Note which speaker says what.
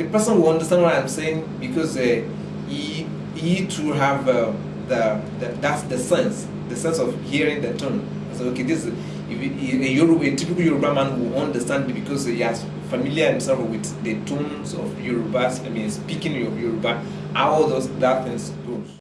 Speaker 1: the person will understand what I'm saying because uh, he he to have uh, the, the that's the sense, the sense of hearing the tone. So okay, this if it, a, Yoruba, a typical Yoruba man will understand because he has familiar himself with the tones of Yoruba. I mean, speaking of Yoruba, how those that things goes.